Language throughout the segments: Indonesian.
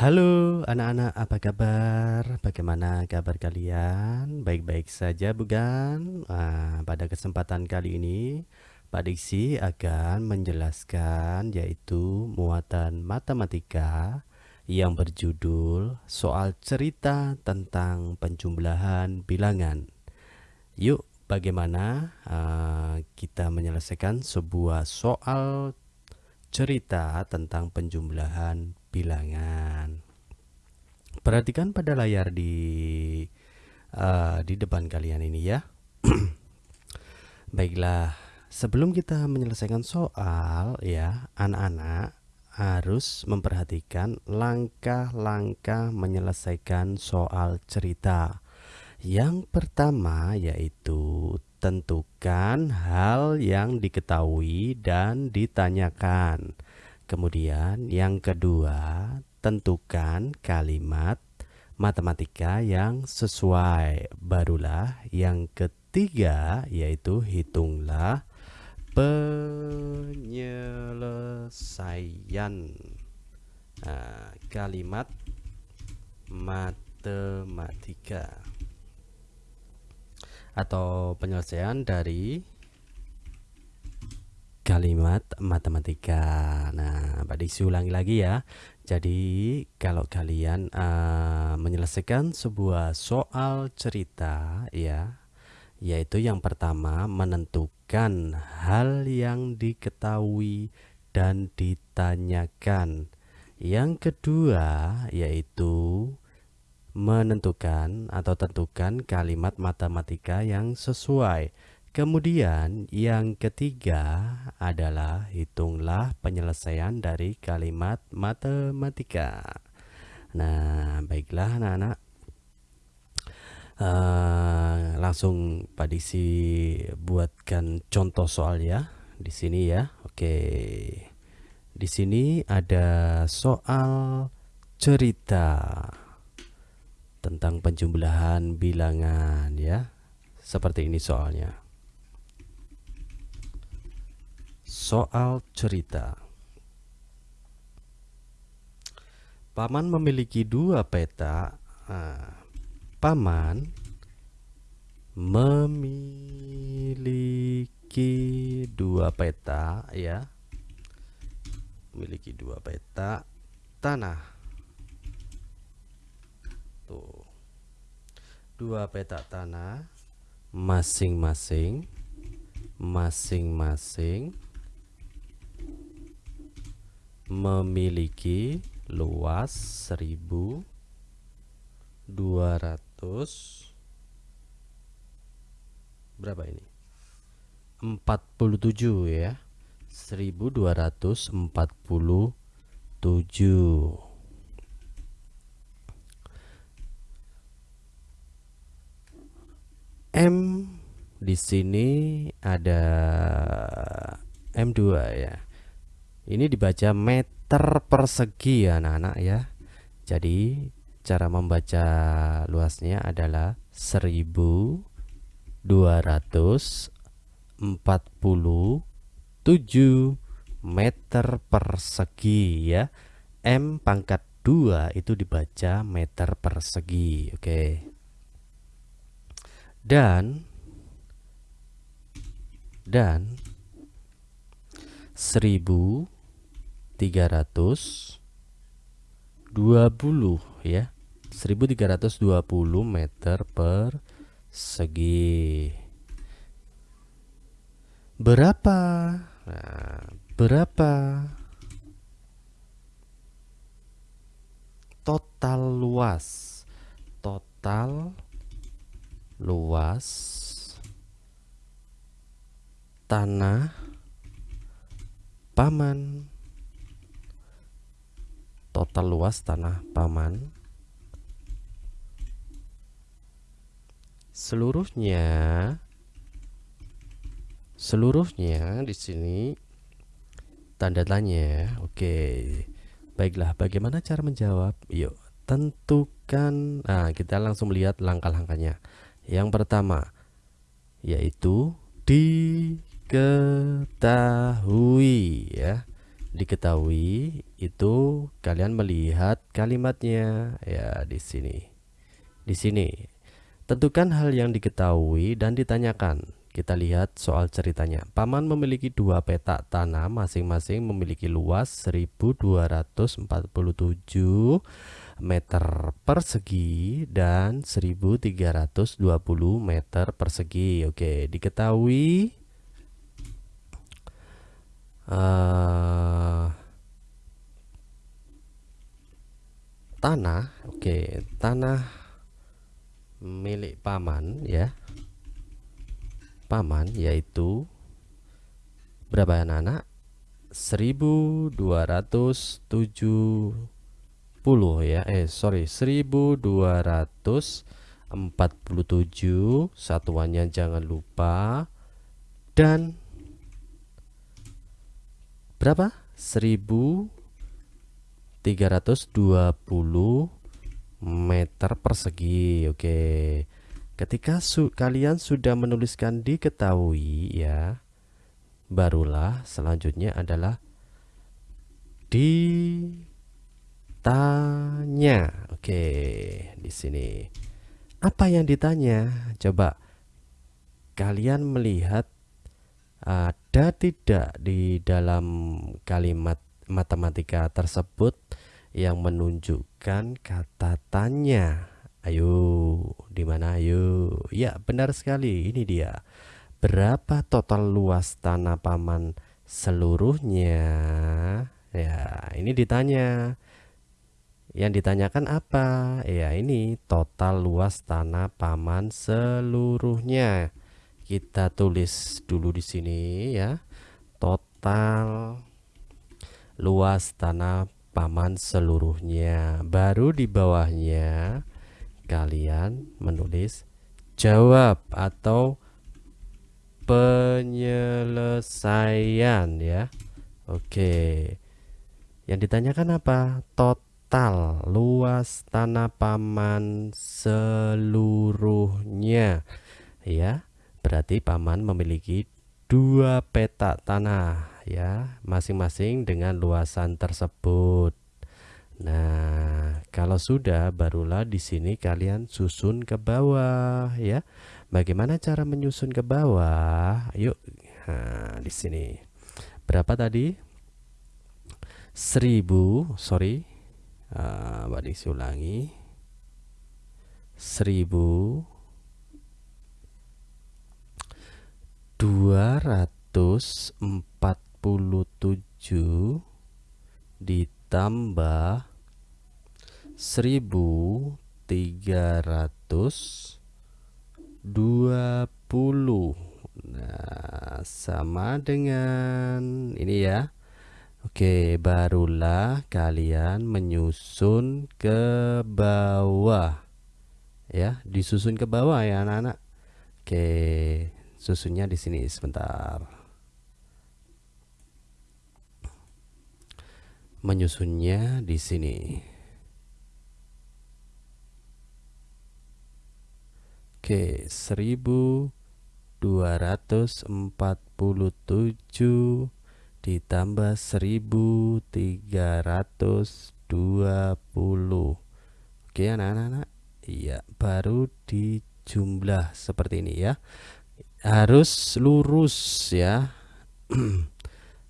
Halo anak-anak, apa kabar? Bagaimana kabar kalian? Baik-baik saja bukan? Nah, pada kesempatan kali ini, Pak Diksi akan menjelaskan yaitu muatan matematika yang berjudul soal cerita tentang penjumlahan bilangan. Yuk, bagaimana uh, kita menyelesaikan sebuah soal cerita tentang penjumlahan bilangan. Perhatikan pada layar di uh, di depan kalian ini ya. Baiklah, sebelum kita menyelesaikan soal ya, anak-anak harus memperhatikan langkah-langkah menyelesaikan soal cerita. Yang pertama yaitu tentukan hal yang diketahui dan ditanyakan. Kemudian yang kedua, tentukan kalimat matematika yang sesuai. Barulah yang ketiga yaitu hitunglah penyelesaian nah, kalimat matematika atau penyelesaian dari kalimat matematika. Nah, Pak Diksi ulangi lagi ya. Jadi, kalau kalian uh, menyelesaikan sebuah soal cerita ya, yaitu yang pertama menentukan hal yang diketahui dan ditanyakan. Yang kedua yaitu menentukan atau tentukan kalimat matematika yang sesuai. Kemudian yang ketiga adalah hitunglah penyelesaian dari kalimat matematika. Nah, baiklah anak-anak. Uh, langsung Pak Diksi buatkan contoh soal ya di sini ya. Oke. Di sini ada soal cerita tentang penjumlahan bilangan ya. Seperti ini soalnya. Soal cerita. Paman memiliki dua peta nah, Paman memiliki dua peta ya. Memiliki dua peta tanah. Tuh. Dua peta tanah masing-masing masing-masing memiliki luas 1200 berapa ini? 47 ya. 1247 M di sini ada M2 ya ini dibaca meter persegi ya anak-anak ya. Jadi cara membaca luasnya adalah 1247 meter persegi ya. M pangkat 2 itu dibaca meter persegi. Oke. Dan dan 1000 1320 ya. 1320 meter persegi. Berapa? Nah, berapa? Total luas. Total luas tanah paman. Total luas tanah paman. Seluruhnya seluruhnya di sini tanda tanya oke. Baiklah bagaimana cara menjawab? Yuk tentukan. Nah kita langsung melihat langkah-langkahnya. Yang pertama yaitu diketahui ya diketahui itu kalian melihat kalimatnya ya di sini. Di sini. Tentukan hal yang diketahui dan ditanyakan. Kita lihat soal ceritanya. Paman memiliki dua petak tanah masing-masing memiliki luas 1247 meter persegi dan 1320 meter persegi. Oke, diketahui uh, tanah, oke, tanah milik paman ya. Paman yaitu berapa anak-anak? 1270 ya eh sorry 1247 satuannya jangan lupa dan berapa 1320 meter persegi oke ketika su kalian sudah menuliskan diketahui ya barulah selanjutnya adalah di tanya. Oke, di sini. Apa yang ditanya? Coba kalian melihat ada tidak di dalam kalimat matematika tersebut yang menunjukkan kata tanya? Ayo, di mana ayo? Ya, benar sekali. Ini dia. Berapa total luas tanah paman seluruhnya? Ya, ini ditanya. Yang ditanyakan apa? Ya ini total luas tanah paman seluruhnya. Kita tulis dulu di sini ya. Total luas tanah paman seluruhnya. Baru di bawahnya kalian menulis jawab atau penyelesaian ya. Oke. Yang ditanyakan apa? Total luas tanah paman seluruhnya ya berarti paman memiliki dua petak tanah ya masing-masing dengan luasan tersebut. Nah kalau sudah barulah di sini kalian susun ke bawah ya. Bagaimana cara menyusun ke bawah? Yuk nah, di sini. Berapa tadi? 1000 sorry. Uh, Mbak ulangi. Seribu dua ratus empat puluh tujuh ditambah seribu tiga ratus dua puluh nah sama dengan ini ya Oke, barulah kalian menyusun ke bawah. Ya, disusun ke bawah ya anak-anak. Oke, susunnya di sini sebentar. Menyusunnya di sini. Oke, 1247 ditambah 1320 Oke anak-anak Iya baru dijumlah seperti ini ya Harus lurus ya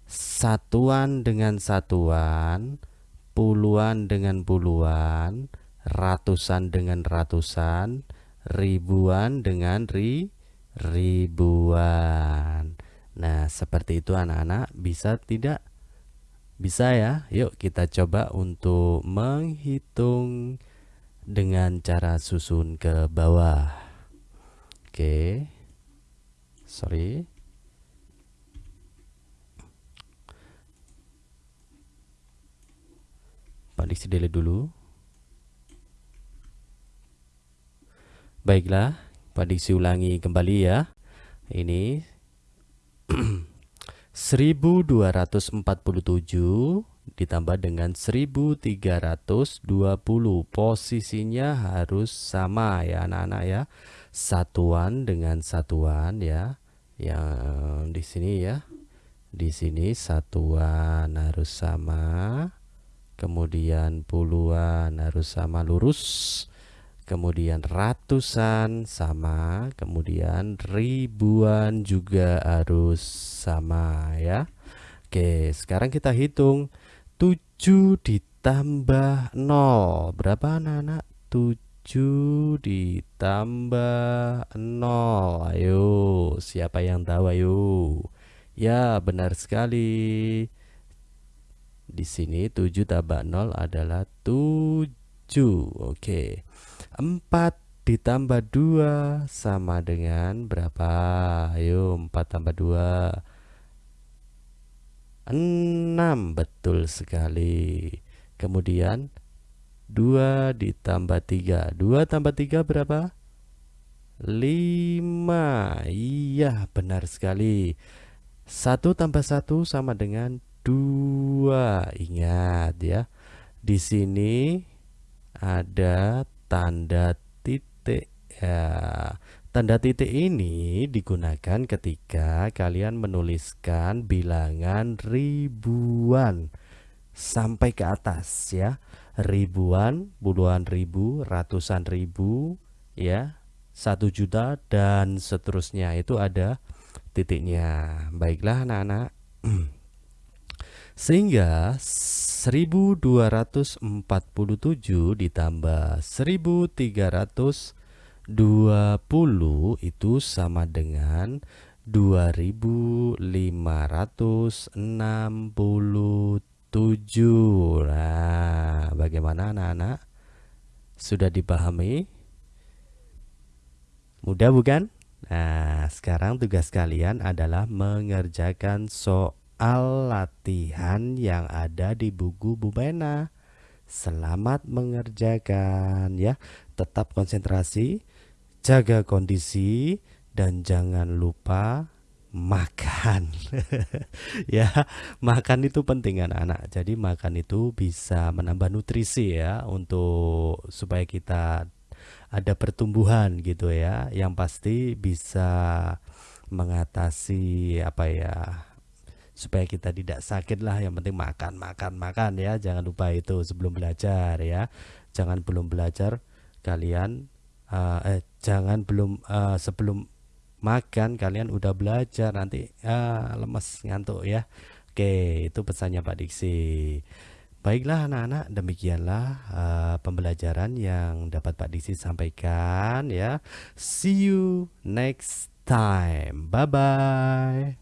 Satuan dengan satuan Puluhan dengan puluhan Ratusan dengan ratusan Ribuan dengan ri ribuan Nah, seperti itu anak-anak bisa tidak? Bisa ya? Yuk kita coba untuk menghitung dengan cara susun ke bawah. Oke. Sorry. Pak Diksi delete dulu. Baiklah, Diksi ulangi kembali ya. Ini 1247 ditambah dengan 1320 posisinya harus sama ya anak-anak ya satuan dengan satuan ya yang di sini ya Di sini satuan harus sama, kemudian puluhan harus sama lurus, kemudian ratusan sama, kemudian ribuan juga harus sama ya. Oke, sekarang kita hitung 7 ditambah 0. Berapa anak-anak? 7 ditambah 0. Ayo, siapa yang tahu ayo? Ya, benar sekali. Di sini 7 tambah 0 adalah 7. Oke. 4 ditambah 2 sama dengan berapa? Ayo, 4 tambah 2. 6 betul sekali. Kemudian 2 ditambah 3. 2 tambah 3 berapa? 5. Iya, benar sekali. 1 tambah 1 sama dengan 2. Ingat ya. Di sini ada tanda titik ya. Tanda titik ini digunakan ketika kalian menuliskan bilangan ribuan sampai ke atas ya. Ribuan, puluhan ribu, ratusan ribu ya. Satu juta dan seterusnya itu ada titiknya. Baiklah anak-anak. Sehingga 1247 ditambah 1320 itu sama dengan 2567. Nah, bagaimana anak-anak? Sudah dipahami? Mudah bukan? Nah, sekarang tugas kalian adalah mengerjakan soal latihan yang ada di buku Bu Mena. Selamat mengerjakan ya. Tetap konsentrasi, jaga kondisi dan jangan lupa makan. ya, makan itu penting anak-anak. Jadi makan itu bisa menambah nutrisi ya untuk supaya kita ada pertumbuhan gitu ya. Yang pasti bisa mengatasi apa ya supaya kita tidak sakit lah yang penting makan makan makan ya jangan lupa itu sebelum belajar ya jangan belum belajar kalian uh, eh jangan belum uh, sebelum makan kalian udah belajar nanti uh, lemes ngantuk ya oke itu pesannya Pak Diksi Baiklah anak-anak, demikianlah uh, pembelajaran yang dapat Pak Diksi sampaikan ya. See you next time. Bye bye.